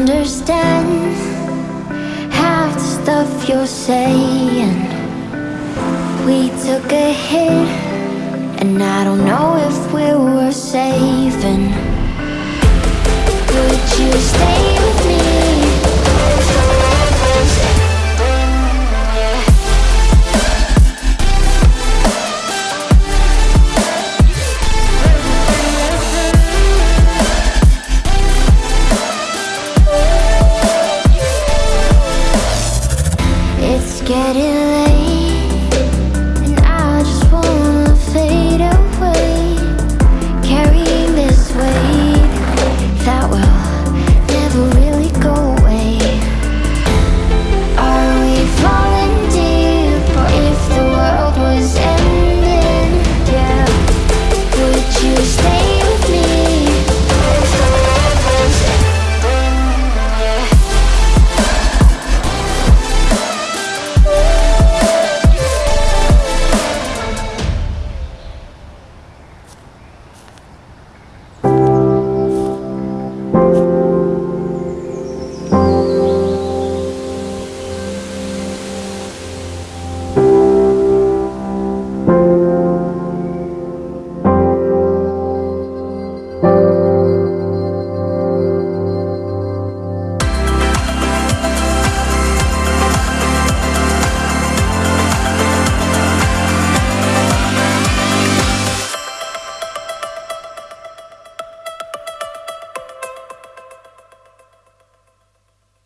understand half the stuff you're saying. We took a hit,